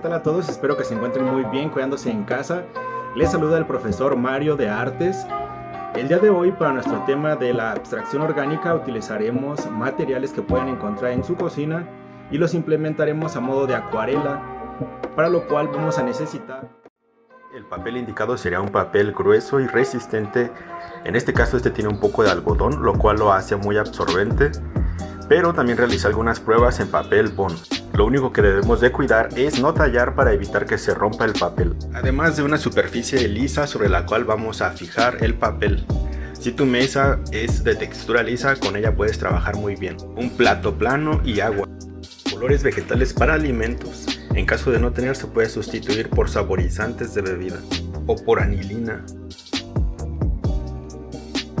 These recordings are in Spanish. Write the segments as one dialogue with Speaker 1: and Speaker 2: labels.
Speaker 1: tal a todos? Espero que se encuentren muy bien cuidándose en casa. Les saluda el profesor Mario de Artes. El día de hoy para nuestro tema de la abstracción orgánica utilizaremos materiales que pueden encontrar en su cocina y los implementaremos a modo de acuarela, para lo cual vamos a necesitar
Speaker 2: el papel indicado sería un papel grueso y resistente, en este caso este tiene un poco de algodón, lo cual lo hace muy absorbente, pero también realiza algunas pruebas en papel bond. Lo único que debemos de cuidar es no tallar para evitar que se rompa el papel. Además de una superficie lisa sobre la cual vamos a fijar el papel. Si tu mesa es de textura lisa, con ella puedes trabajar muy bien. Un plato plano y agua. Colores vegetales para alimentos. En caso de no tener se puede sustituir por saborizantes de bebida o por anilina.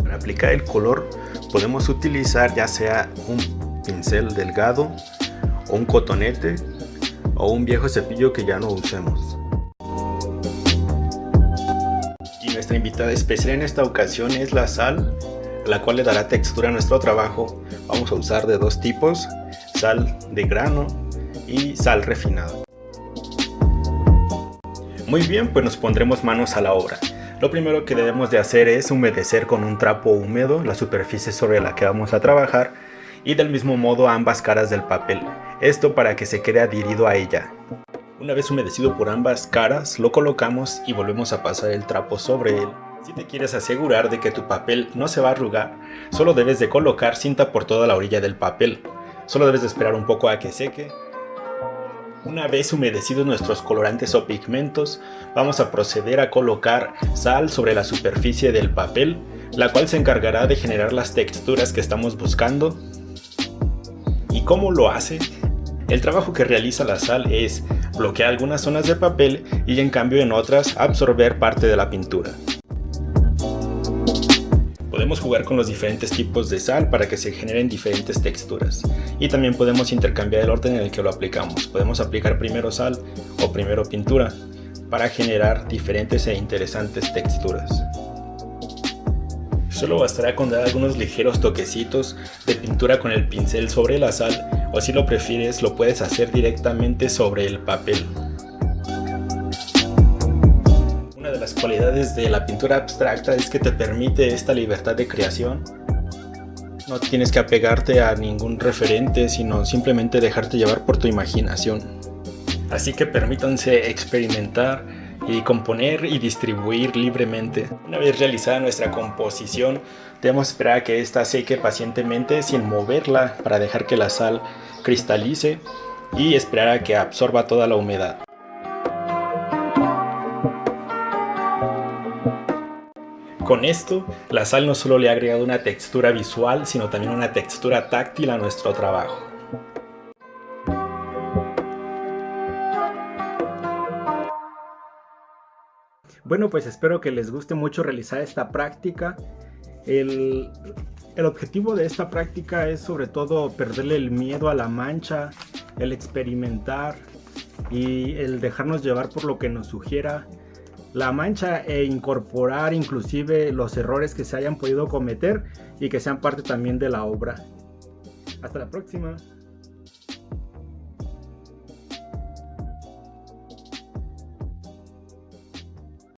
Speaker 2: Para aplicar el color podemos utilizar ya sea un pincel delgado un cotonete o un viejo cepillo que ya no usemos. Y nuestra invitada especial en esta ocasión es la sal, la cual le dará textura a nuestro trabajo. Vamos a usar de dos tipos, sal de grano y sal refinada. Muy bien, pues nos pondremos manos a la obra. Lo primero que debemos de hacer es humedecer con un trapo húmedo la superficie sobre la que vamos a trabajar y del mismo modo ambas caras del papel, esto para que se quede adherido a ella. Una vez humedecido por ambas caras, lo colocamos y volvemos a pasar el trapo sobre él. Si te quieres asegurar de que tu papel no se va a arrugar, solo debes de colocar cinta por toda la orilla del papel. Solo debes de esperar un poco a que seque una vez humedecidos nuestros colorantes o pigmentos, vamos a proceder a colocar sal sobre la superficie del papel, la cual se encargará de generar las texturas que estamos buscando. ¿Y cómo lo hace? El trabajo que realiza la sal es bloquear algunas zonas de papel y en cambio en otras absorber parte de la pintura. Podemos jugar con los diferentes tipos de sal para que se generen diferentes texturas. Y también podemos intercambiar el orden en el que lo aplicamos. Podemos aplicar primero sal o primero pintura para generar diferentes e interesantes texturas. Solo bastará con dar algunos ligeros toquecitos de pintura con el pincel sobre la sal o si lo prefieres lo puedes hacer directamente sobre el papel. las cualidades de la pintura abstracta es que te permite esta libertad de creación. No tienes que apegarte a ningún referente, sino simplemente dejarte llevar por tu imaginación. Así que permítanse experimentar y componer y distribuir libremente. Una vez realizada nuestra composición, debemos esperar a que ésta seque pacientemente sin moverla para dejar que la sal cristalice y esperar a que absorba toda la humedad. Con esto, la sal no solo le ha agregado una textura visual, sino también una textura táctil a nuestro trabajo.
Speaker 1: Bueno, pues espero que les guste mucho realizar esta práctica. El, objetivo de esta práctica es sobre todo perderle el miedo a la mancha, el experimentar y el dejarnos llevar por lo que nos sugiera la mancha e incorporar inclusive los errores que se hayan podido cometer y que sean parte también de la obra. Hasta la próxima.